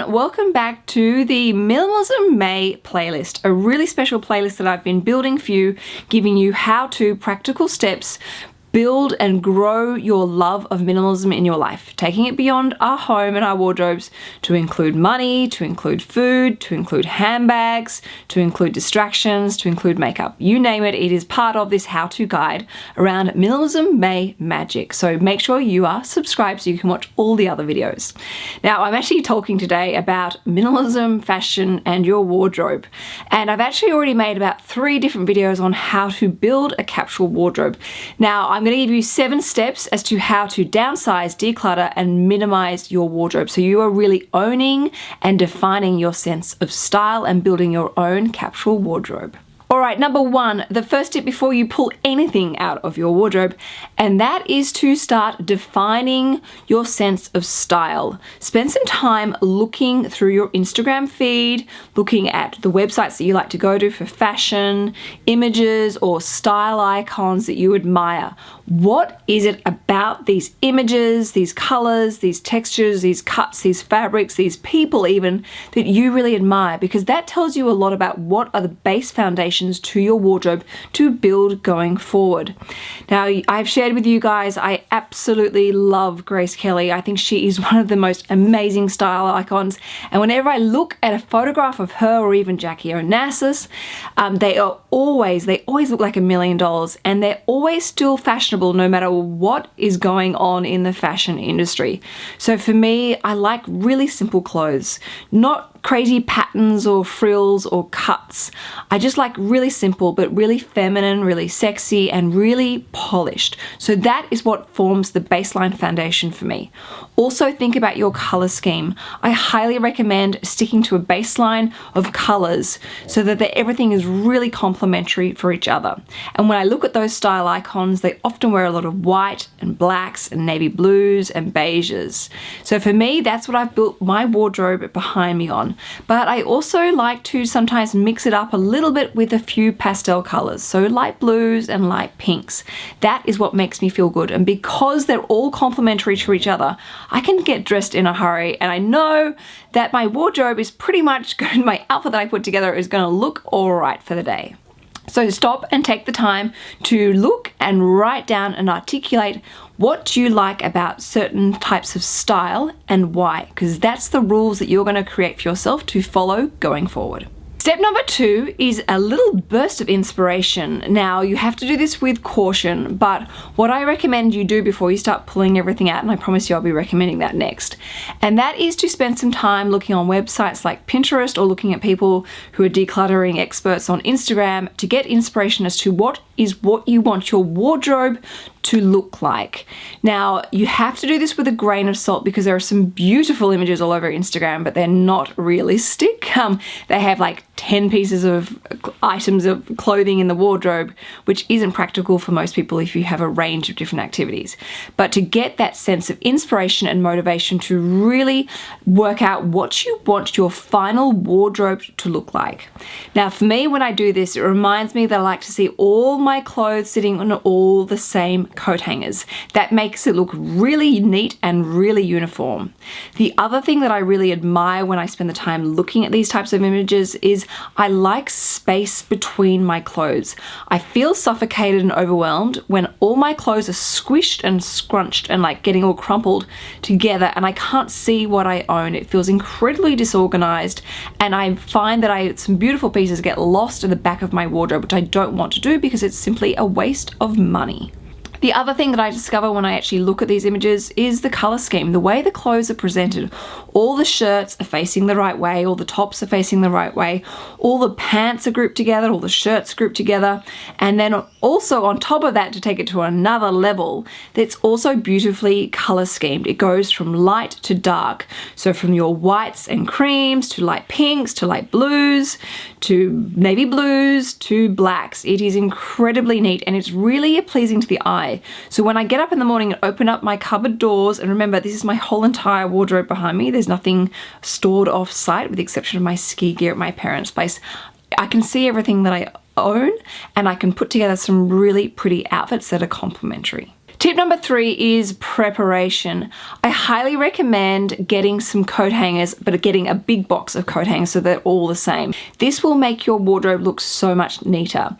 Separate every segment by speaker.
Speaker 1: everyone, welcome back to the Minimalism May playlist, a really special playlist that I've been building for you, giving you how-to practical steps build and grow your love of minimalism in your life, taking it beyond our home and our wardrobes to include money, to include food, to include handbags, to include distractions, to include makeup. You name it, it is part of this how-to guide around Minimalism May Magic. So make sure you are subscribed so you can watch all the other videos. Now, I'm actually talking today about minimalism, fashion, and your wardrobe. And I've actually already made about three different videos on how to build a capsule wardrobe. Now, I'm going to give you seven steps as to how to downsize, declutter, and minimize your wardrobe. So you are really owning and defining your sense of style and building your own capsule wardrobe. Alright, number one, the first tip before you pull anything out of your wardrobe, and that is to start defining your sense of style. Spend some time looking through your Instagram feed, looking at the websites that you like to go to for fashion, images, or style icons that you admire. What is it about these images, these colors, these textures, these cuts, these fabrics, these people even, that you really admire? Because that tells you a lot about what are the base foundations to your wardrobe to build going forward. Now, I've shared with you guys, I absolutely love Grace Kelly. I think she is one of the most amazing style icons. And whenever I look at a photograph of her or even Jackie Onassis, um, they are always, they always look like a million dollars and they're always still fashionable no matter what is going on in the fashion industry. So for me, I like really simple clothes, not crazy patterns or frills or cuts. I just like really simple but really feminine, really sexy and really polished. So that is what forms the baseline foundation for me. Also think about your color scheme. I highly recommend sticking to a baseline of colors so that everything is really complementary for each other. And when I look at those style icons, they often wear a lot of white and blacks and navy blues and beiges. So for me, that's what I've built my wardrobe behind me on. But I also like to sometimes mix it up a little bit with a few pastel colors. So light blues and light pinks. That is what makes me feel good. And because they're all complementary to each other, I can get dressed in a hurry. And I know that my wardrobe is pretty much my outfit that I put together is going to look all right for the day. So stop and take the time to look and write down and articulate what you like about certain types of style and why, because that's the rules that you're going to create for yourself to follow going forward. Step number two is a little burst of inspiration. Now you have to do this with caution, but what I recommend you do before you start pulling everything out, and I promise you I'll be recommending that next, and that is to spend some time looking on websites like Pinterest or looking at people who are decluttering experts on Instagram to get inspiration as to what is what you want your wardrobe to look like. Now, you have to do this with a grain of salt because there are some beautiful images all over Instagram, but they're not realistic. Um, they have like 10 pieces of items of clothing in the wardrobe, which isn't practical for most people if you have a range of different activities. But to get that sense of inspiration and motivation to really work out what you want your final wardrobe to look like. Now, for me, when I do this, it reminds me that I like to see all my clothes sitting on all the same coat hangers. That makes it look really neat and really uniform. The other thing that I really admire when I spend the time looking at these types of images is I like space between my clothes. I feel suffocated and overwhelmed when all my clothes are squished and scrunched and like getting all crumpled together and I can't see what I own. It feels incredibly disorganized and I find that I some beautiful pieces get lost in the back of my wardrobe which I don't want to do because it's simply a waste of money. The other thing that I discover when I actually look at these images is the color scheme, the way the clothes are presented. All the shirts are facing the right way, all the tops are facing the right way, all the pants are grouped together, all the shirts grouped together, and then also on top of that to take it to another level, it's also beautifully color schemed. It goes from light to dark. So from your whites and creams to light pinks to light blues to navy blues to blacks. It is incredibly neat and it's really pleasing to the eye. So when I get up in the morning and open up my cupboard doors, and remember this is my whole entire wardrobe behind me, there's nothing stored off site with the exception of my ski gear at my parents' place. I can see everything that I own and I can put together some really pretty outfits that are complementary. Tip number three is preparation. I highly recommend getting some coat hangers, but getting a big box of coat hangers so they're all the same. This will make your wardrobe look so much neater.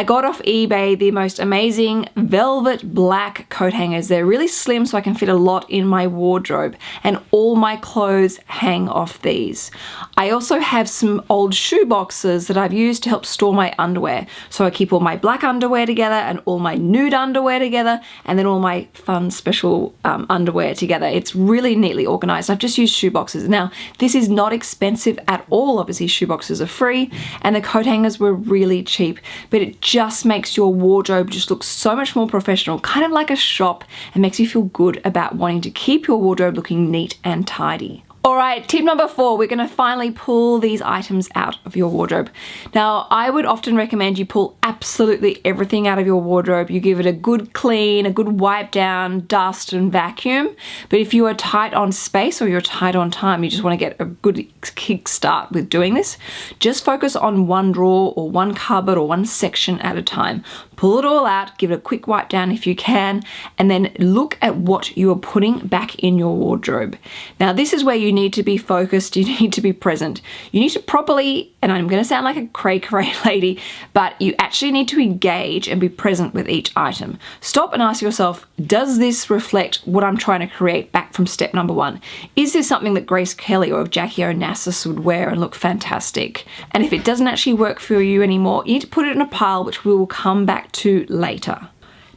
Speaker 1: I got off eBay the most amazing velvet black coat hangers. They're really slim so I can fit a lot in my wardrobe and all my clothes hang off these. I also have some old shoe boxes that I've used to help store my underwear. So I keep all my black underwear together and all my nude underwear together and then all my fun special um, underwear together. It's really neatly organized. I've just used shoe boxes. Now this is not expensive at all. Obviously shoe boxes are free and the coat hangers were really cheap but it just makes your wardrobe just look so much more professional, kind of like a shop, and makes you feel good about wanting to keep your wardrobe looking neat and tidy. Alright, tip number four, we're going to finally pull these items out of your wardrobe. Now, I would often recommend you pull absolutely everything out of your wardrobe. You give it a good clean, a good wipe down, dust and vacuum. But if you are tight on space or you're tight on time, you just want to get a good kickstart with doing this, just focus on one drawer or one cupboard or one section at a time. Pull it all out, give it a quick wipe down if you can, and then look at what you are putting back in your wardrobe. Now, this is where you need to be focused, you need to be present. You need to properly, and I'm going to sound like a cray cray lady, but you actually need to engage and be present with each item. Stop and ask yourself, does this reflect what I'm trying to create back from step number one? Is this something that Grace Kelly or Jackie Onassis would wear and look fantastic? And if it doesn't actually work for you anymore, you need to put it in a pile which we will come back to later.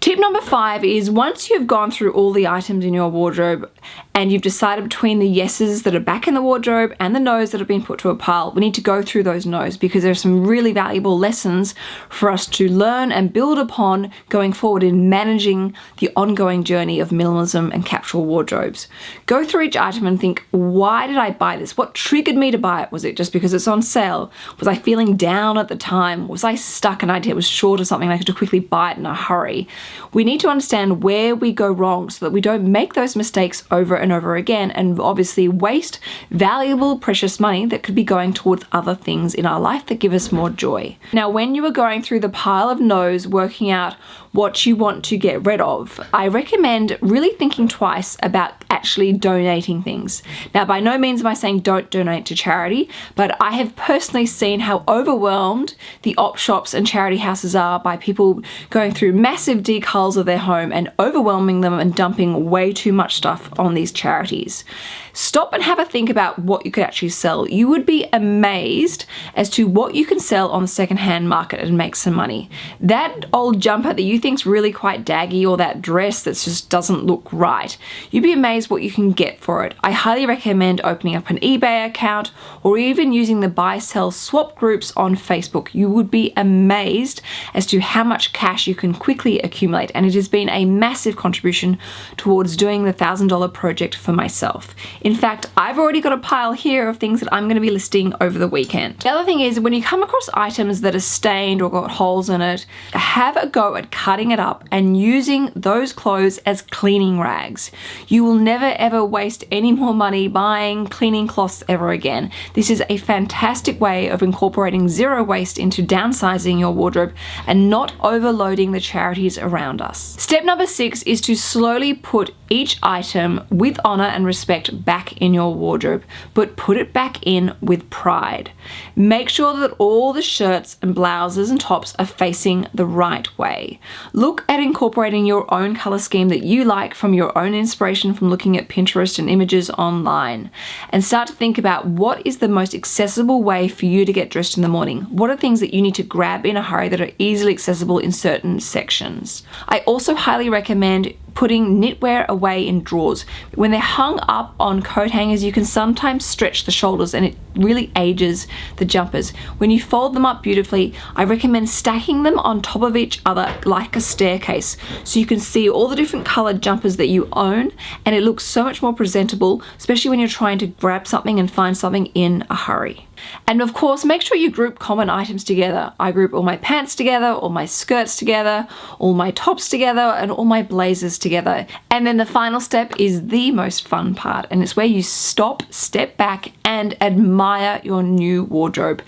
Speaker 1: Tip number five is once you've gone through all the items in your wardrobe and you've decided between the yeses that are back in the wardrobe and the no's that have been put to a pile, we need to go through those no's because there are some really valuable lessons for us to learn and build upon going forward in managing the ongoing journey of minimalism and capsule wardrobes. Go through each item and think, why did I buy this? What triggered me to buy it? Was it just because it's on sale? Was I feeling down at the time? Was I stuck and I was short of something and I to quickly buy it in a hurry? We need to understand where we go wrong so that we don't make those mistakes over and over again and obviously waste valuable precious money that could be going towards other things in our life that give us more joy. Now when you are going through the pile of no's working out what you want to get rid of, I recommend really thinking twice about actually donating things. Now, by no means am I saying don't donate to charity, but I have personally seen how overwhelmed the op shops and charity houses are by people going through massive decals of their home and overwhelming them and dumping way too much stuff on these charities. Stop and have a think about what you could actually sell. You would be amazed as to what you can sell on the secondhand market and make some money. That old jumper that you think's really quite daggy or that dress that just doesn't look right, you'd be amazed what you can get for it. I highly recommend opening up an eBay account or even using the buy sell swap groups on Facebook. You would be amazed as to how much cash you can quickly accumulate and it has been a massive contribution towards doing the $1,000 project for myself. In fact, I've already got a pile here of things that I'm going to be listing over the weekend. The other thing is when you come across items that are stained or got holes in it, have a go at cutting it up and using those clothes as cleaning rags. You will never ever waste any more money buying cleaning cloths ever again. This is a fantastic way of incorporating zero waste into downsizing your wardrobe and not overloading the charities around us. Step number six is to slowly put each item with honor and respect back in your wardrobe, but put it back in with pride. Make sure that all the shirts and blouses and tops are facing the right way. Look at incorporating your own color scheme that you like from your own inspiration from looking at Pinterest and images online and start to think about what is the most accessible way for you to get dressed in the morning. What are things that you need to grab in a hurry that are easily accessible in certain sections. I also highly recommend putting knitwear away in drawers. When they're hung up on coat hangers, you can sometimes stretch the shoulders and it really ages the jumpers. When you fold them up beautifully, I recommend stacking them on top of each other like a staircase so you can see all the different colored jumpers that you own and it looks so much more presentable, especially when you're trying to grab something and find something in a hurry. And of course, make sure you group common items together. I group all my pants together, all my skirts together, all my tops together, and all my blazers together. And then the final step is the most fun part, and it's where you stop, step back, and admire your new wardrobe.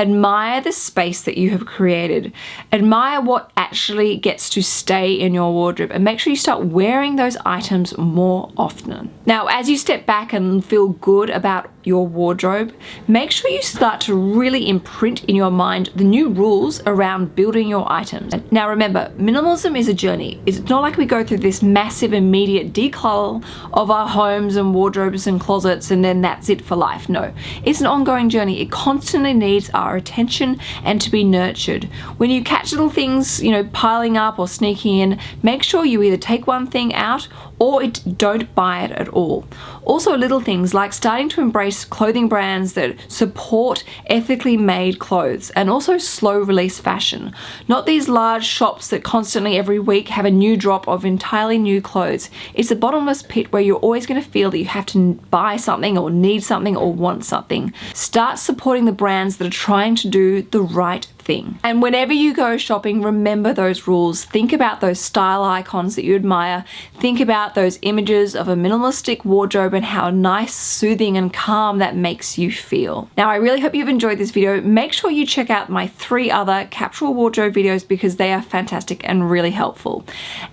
Speaker 1: Admire the space that you have created. Admire what actually gets to stay in your wardrobe and make sure you start wearing those items more often. Now, as you step back and feel good about your wardrobe, make sure you start to really imprint in your mind the new rules around building your items. Now remember, minimalism is a journey. It's not like we go through this massive immediate declutter of our homes and wardrobes and closets and then that's it for life. No, it's an ongoing journey. It constantly needs our attention and to be nurtured. When you catch little things, you know, piling up or sneaking in, make sure you either take one thing out or it, don't buy it at all. Also little things like starting to embrace clothing brands that support ethically made clothes and also slow release fashion. Not these large shops that constantly every week have a new drop of entirely new clothes. It's a bottomless pit where you're always going to feel that you have to buy something or need something or want something. Start supporting the brands that are trying to do the right thing. And whenever you go shopping, remember those rules. Think about those style icons that you admire. Think about those images of a minimalistic wardrobe and how nice, soothing and calm that makes you feel. Now, I really hope you've enjoyed this video. Make sure you check out my three other capsule wardrobe videos because they are fantastic and really helpful.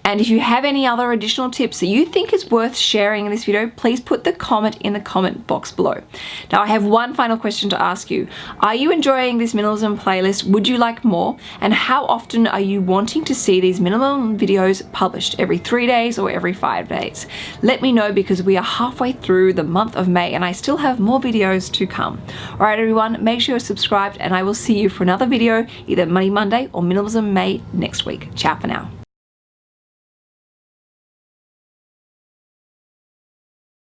Speaker 1: And if you have any other additional tips that you think is worth sharing in this video, please put the comment in the comment box below. Now, I have one final question to ask you. Are you enjoying this minimalism playlist? Would you like more? And how often are you wanting to see these minimum videos published? Every three days or every five days? Let me know because we are halfway through the month of May and I still have more videos to come. Alright everyone, make sure you're subscribed and I will see you for another video either Money Monday or Minimalism May next week. Ciao for now.